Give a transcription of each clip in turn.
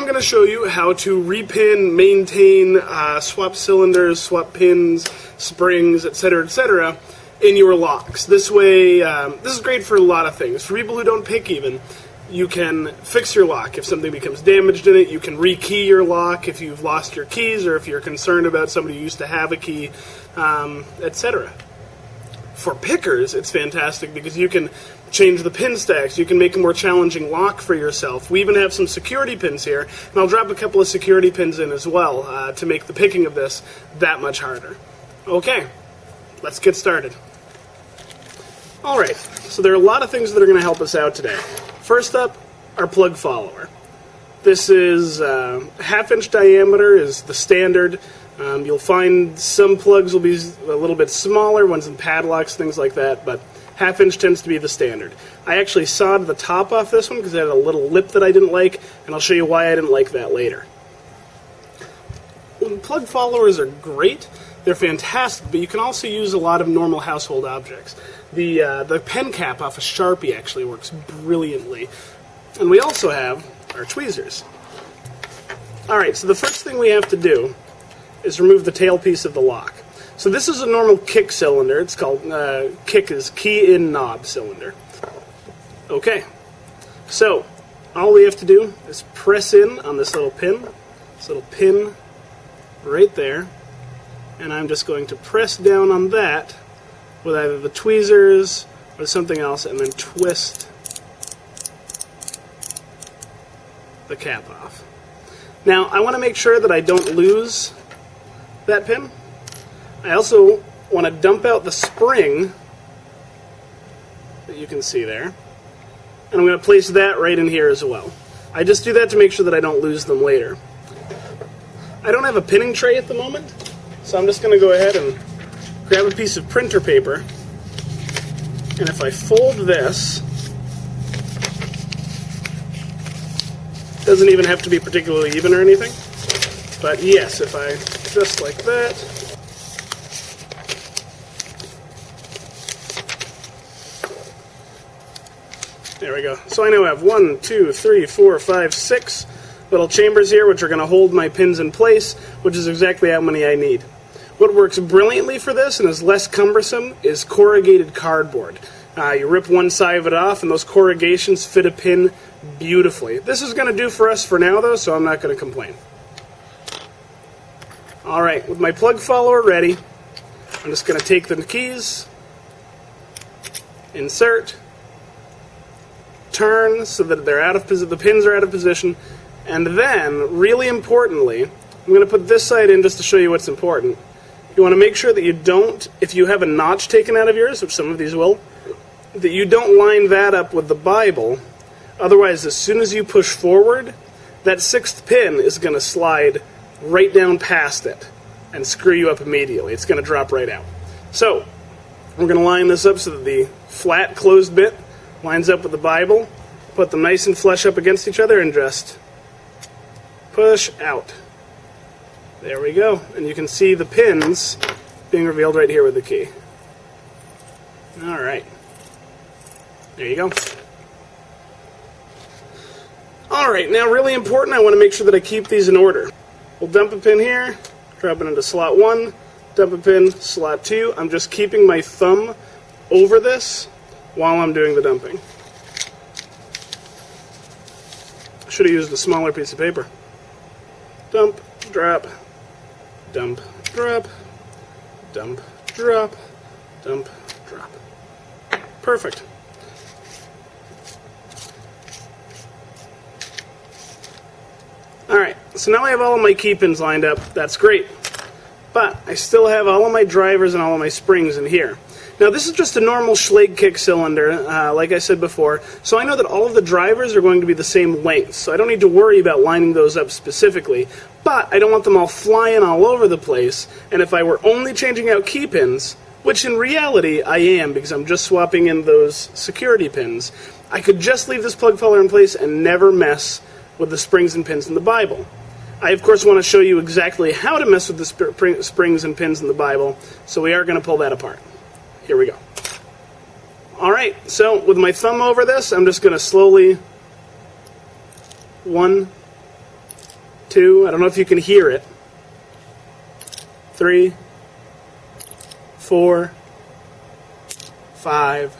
I'm going to show you how to repin, maintain, uh, swap cylinders, swap pins, springs, etc., etc., in your locks. This way, um, this is great for a lot of things. For people who don't pick even, you can fix your lock. If something becomes damaged in it, you can rekey your lock if you've lost your keys or if you're concerned about somebody who used to have a key, um, etc. For pickers, it's fantastic because you can change the pin stacks. You can make a more challenging lock for yourself. We even have some security pins here, and I'll drop a couple of security pins in as well uh, to make the picking of this that much harder. Okay, let's get started. Alright, so there are a lot of things that are going to help us out today. First up, our plug follower. This is uh, half inch diameter is the standard. Um, you'll find some plugs will be a little bit smaller, ones in padlocks, things like that, but half inch tends to be the standard. I actually sawed the top off this one because it had a little lip that I didn't like, and I'll show you why I didn't like that later. Plug followers are great. They're fantastic, but you can also use a lot of normal household objects. The, uh, the pen cap off a Sharpie actually works brilliantly. And we also have our tweezers. Alright, so the first thing we have to do is remove the tailpiece of the lock. So this is a normal KIK cylinder. It's called, uh, KIK is key in knob cylinder. Okay, so all we have to do is press in on this little pin, this little pin right there, and I'm just going to press down on that with either the tweezers or something else and then twist the cap off. Now I want to make sure that I don't lose that pin. I also want to dump out the spring that you can see there and I'm going to place that right in here as well. I just do that to make sure that I don't lose them later. I don't have a pinning tray at the moment so I'm just going to go ahead and grab a piece of printer paper, and if I fold this, doesn't even have to be particularly even or anything, but yes, if I just like that, There we go. So I now have one, two, three, four, five, six little chambers here which are going to hold my pins in place, which is exactly how many I need. What works brilliantly for this and is less cumbersome is corrugated cardboard. Uh, you rip one side of it off and those corrugations fit a pin beautifully. This is going to do for us for now though, so I'm not going to complain. Alright, with my plug follower ready, I'm just going to take the keys, insert, turn so that they're out of the pins are out of position, and then, really importantly, I'm going to put this side in just to show you what's important. You want to make sure that you don't, if you have a notch taken out of yours, which some of these will, that you don't line that up with the Bible. Otherwise, as soon as you push forward, that sixth pin is going to slide right down past it and screw you up immediately. It's going to drop right out. So, we're going to line this up so that the flat closed bit lines up with the Bible. Put them nice and flush up against each other and just push out. There we go. And you can see the pins being revealed right here with the key. Alright. There you go. Alright, now really important, I want to make sure that I keep these in order. We'll dump a pin here, drop it into slot 1, dump a pin, slot 2. I'm just keeping my thumb over this while I'm doing the dumping. Should have used a smaller piece of paper. Dump, drop, dump, drop, dump, drop, dump, drop. Perfect. Alright, so now I have all of my key pins lined up. That's great. But I still have all of my drivers and all of my springs in here. Now this is just a normal Schlage KIK cylinder, uh, like I said before, so I know that all of the drivers are going to be the same length, so I don't need to worry about lining those up specifically, but I don't want them all flying all over the place, and if I were only changing out key pins, which in reality I am because I'm just swapping in those security pins, I could just leave this plug follower in place and never mess with the springs and pins in the Bible. I, of course, want to show you exactly how to mess with the sp springs and pins in the Bible, so we are going to pull that apart. Here we go. All right, so with my thumb over this, I'm just going to slowly, one, two, I don't know if you can hear it, three, four, five,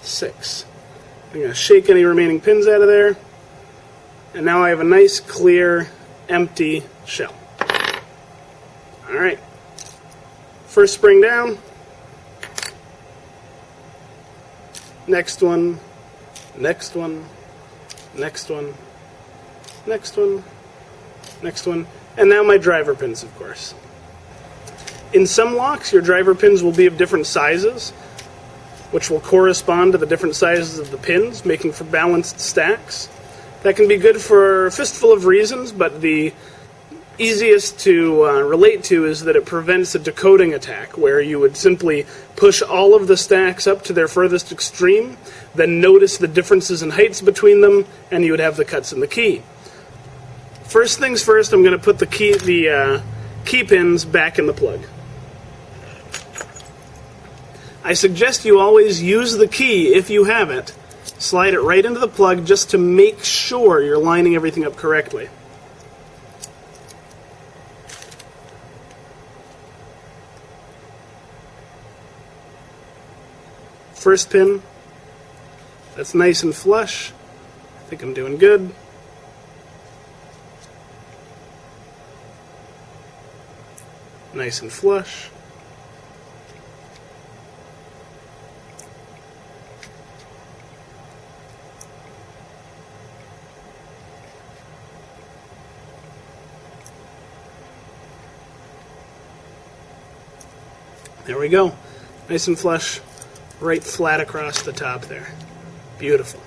six. I'm going to shake any remaining pins out of there. And now I have a nice, clear, empty shell. Alright. First spring down. Next one. Next one. Next one. Next one. Next one. And now my driver pins, of course. In some locks, your driver pins will be of different sizes which will correspond to the different sizes of the pins, making for balanced stacks. That can be good for a fistful of reasons, but the easiest to uh, relate to is that it prevents a decoding attack, where you would simply push all of the stacks up to their furthest extreme, then notice the differences in heights between them, and you would have the cuts in the key. First things first, I'm going to put the key, the uh, key pins back in the plug. I suggest you always use the key if you have it. Slide it right into the plug just to make sure you're lining everything up correctly. First pin, that's nice and flush. I think I'm doing good. Nice and flush. There we go. Nice and flush, right flat across the top there. Beautiful.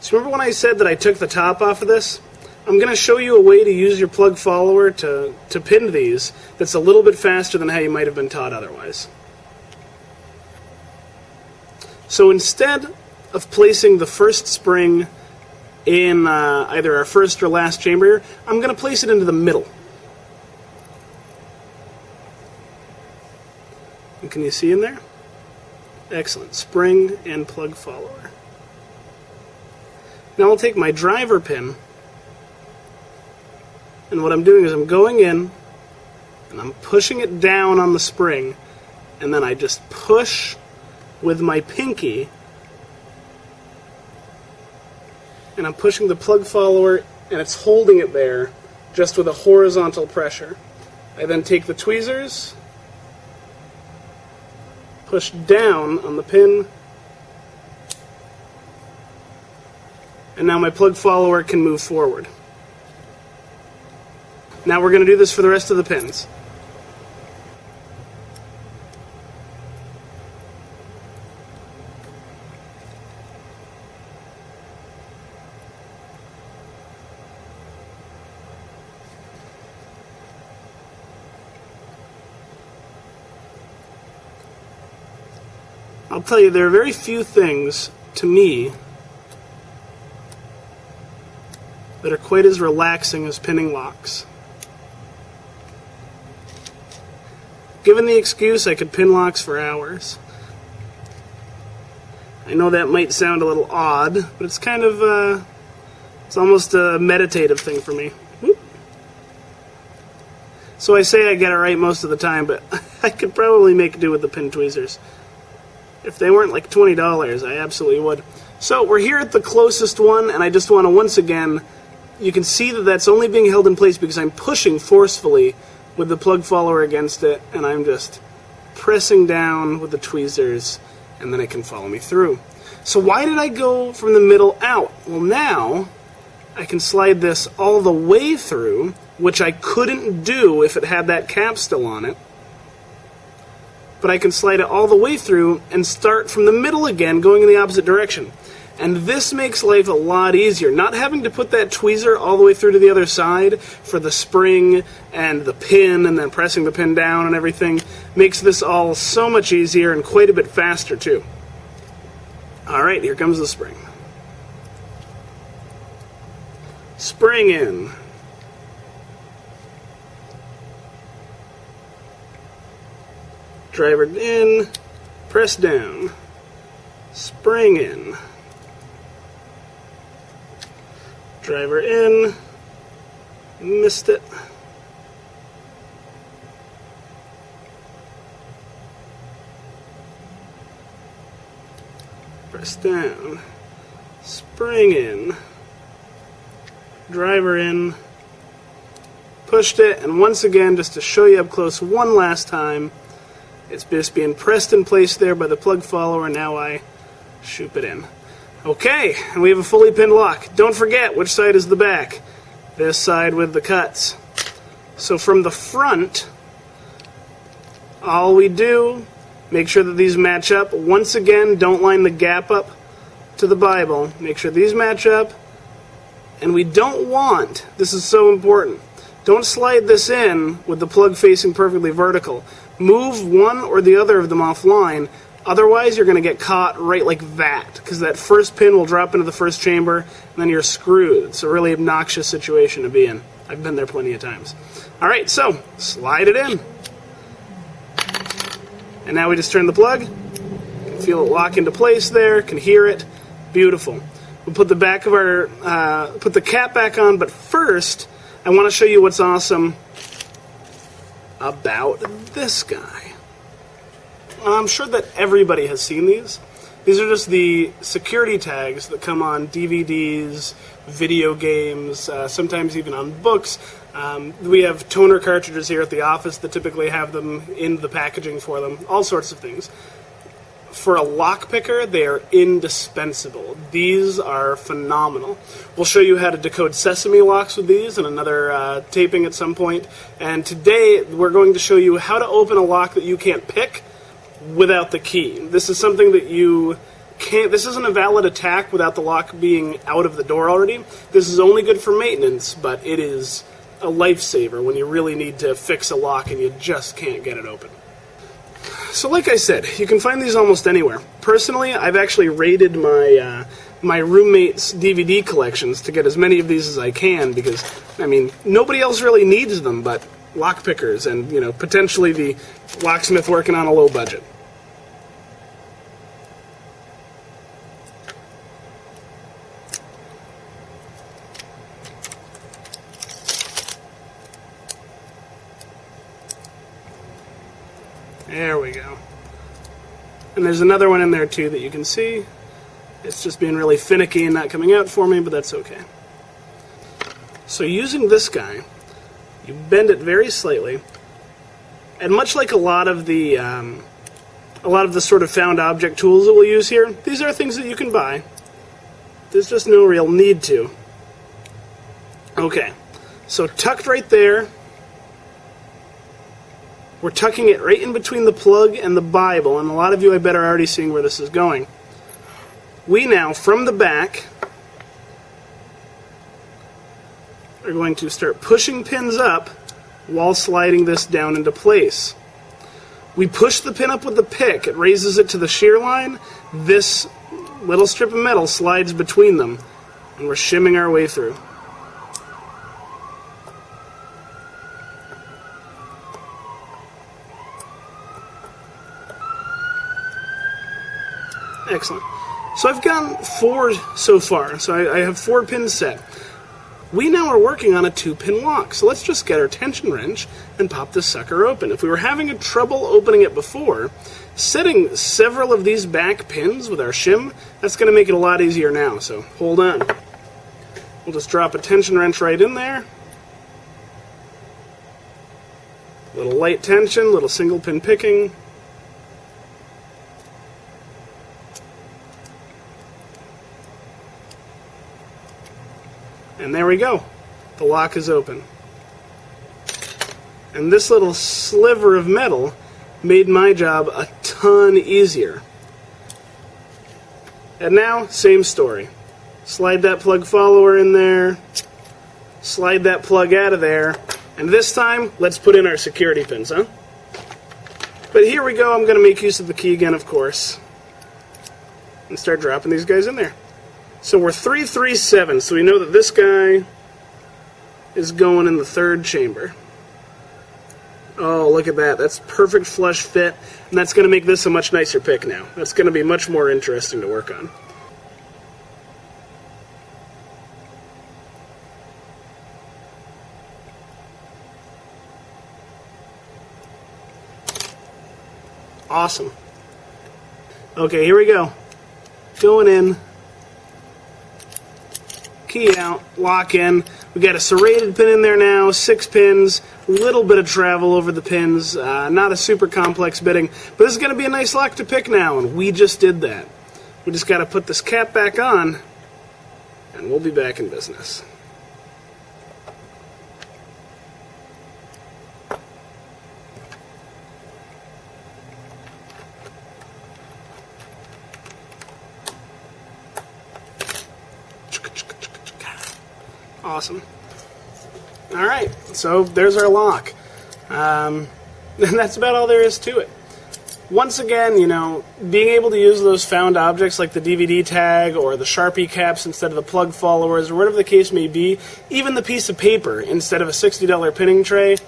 So remember when I said that I took the top off of this? I'm going to show you a way to use your plug follower to, to pin these that's a little bit faster than how you might have been taught otherwise. So instead of placing the first spring in uh, either our first or last chamber, I'm going to place it into the middle. Can you see in there? Excellent. Spring and plug follower. Now I'll take my driver pin, and what I'm doing is I'm going in, and I'm pushing it down on the spring, and then I just push with my pinky, and I'm pushing the plug follower, and it's holding it there just with a horizontal pressure. I then take the tweezers, push down on the pin. And now my plug follower can move forward. Now we're going to do this for the rest of the pins. I'll tell you, there are very few things to me that are quite as relaxing as pinning locks. Given the excuse, I could pin locks for hours. I know that might sound a little odd, but it's kind of, uh, it's almost a meditative thing for me. Whoop. So I say I get it right most of the time, but I could probably make do with the pin tweezers. If they weren't like $20, I absolutely would. So we're here at the closest one, and I just want to once again, you can see that that's only being held in place because I'm pushing forcefully with the plug follower against it, and I'm just pressing down with the tweezers, and then it can follow me through. So why did I go from the middle out? Well, now I can slide this all the way through, which I couldn't do if it had that cap still on it but I can slide it all the way through and start from the middle again, going in the opposite direction. And this makes life a lot easier. Not having to put that tweezer all the way through to the other side for the spring and the pin and then pressing the pin down and everything makes this all so much easier and quite a bit faster too. Alright, here comes the spring. Spring in. Driver in, press down, spring in. Driver in. Missed it. Press down. Spring in. Driver in. Pushed it, and once again, just to show you up close one last time, it's just being pressed in place there by the plug follower. Now I shoop it in. Okay, and we have a fully pinned lock. Don't forget which side is the back. This side with the cuts. So from the front, all we do, make sure that these match up. Once again, don't line the gap up to the Bible. Make sure these match up. And we don't want, this is so important, don't slide this in with the plug facing perfectly vertical. Move one or the other of them offline Otherwise, you're going to get caught right like that, because that first pin will drop into the first chamber, and then you're screwed. It's a really obnoxious situation to be in. I've been there plenty of times. All right, so slide it in. And now we just turn the plug. Feel it lock into place there, can hear it. Beautiful. We'll put the back of our, uh, put the cap back on, but first, I want to show you what's awesome about this guy. I'm sure that everybody has seen these. These are just the security tags that come on DVDs, video games, uh, sometimes even on books. Um, we have toner cartridges here at the office that typically have them in the packaging for them, all sorts of things. For a lock picker, they are indispensable. These are phenomenal. We'll show you how to decode Sesamee locks with these in another uh, taping at some point. And today, we're going to show you how to open a lock that you can't pick without the key. This is something that you can't. This isn't a valid attack without the lock being out of the door already. This is only good for maintenance, but it is a lifesaver when you really need to fix a lock and you just can't get it open. So, like I said, you can find these almost anywhere. Personally, I've actually raided my uh, my roommate's DVD collections to get as many of these as I can because, I mean, nobody else really needs them, but lockpickers and you know potentially the locksmith working on a low budget. There we go. And there's another one in there too that you can see. It's just being really finicky and not coming out for me, but that's okay. So using this guy, you bend it very slightly, and much like a lot of the um, a lot of the sort of found object tools that we'll use here, these are things that you can buy. There's just no real need to. Okay, so tucked right there, we're tucking it right in between the plug and the Bible, and a lot of you I bet are already seeing where this is going. We now, from the back, are going to start pushing pins up while sliding this down into place. We push the pin up with the pick, it raises it to the shear line, this little strip of metal slides between them, and we're shimming our way through. Excellent. So I've gotten four so far. So I, I, have four pins set. We now are working on a two pin lock. So let's just get our tension wrench and pop this sucker open. If we were having a trouble opening it before, setting several of these back pins with our shim, that's going to make it a lot easier now. So hold on. We'll just drop a tension wrench right in there. A Little light tension, little single pin picking. And there we go. The lock is open. And this little sliver of metal made my job a ton easier. And now, same story. Slide that plug follower in there, slide that plug out of there, and this time, let's put in our security pins, huh? But here we go, I'm going to make use of the key again, of course, and start dropping these guys in there. So we're 337, so we know that this guy is going in the third chamber. Oh, look at that. That's perfect flush fit, and that's going to make this a much nicer pick now. That's going to be much more interesting to work on. Awesome. Okay, here we go. Going in. Key out, lock in. We got a serrated pin in there now, six pins, a little bit of travel over the pins, uh, not a super complex bitting, but this is going to be a nice lock to pick now, and we just did that. We just got to put this cap back on, and we'll be back in business. Awesome. All right, so there's our lock. Um, and that's about all there is to it. Once again, you know, being able to use those found objects like the DVD tag or the Sharpie caps instead of the plug followers or whatever the case may be, even the piece of paper instead of a $60 pinning tray,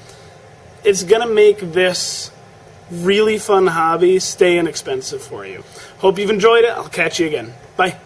it's going to make this really fun hobby stay inexpensive for you. Hope you've enjoyed it. I'll catch you again. Bye.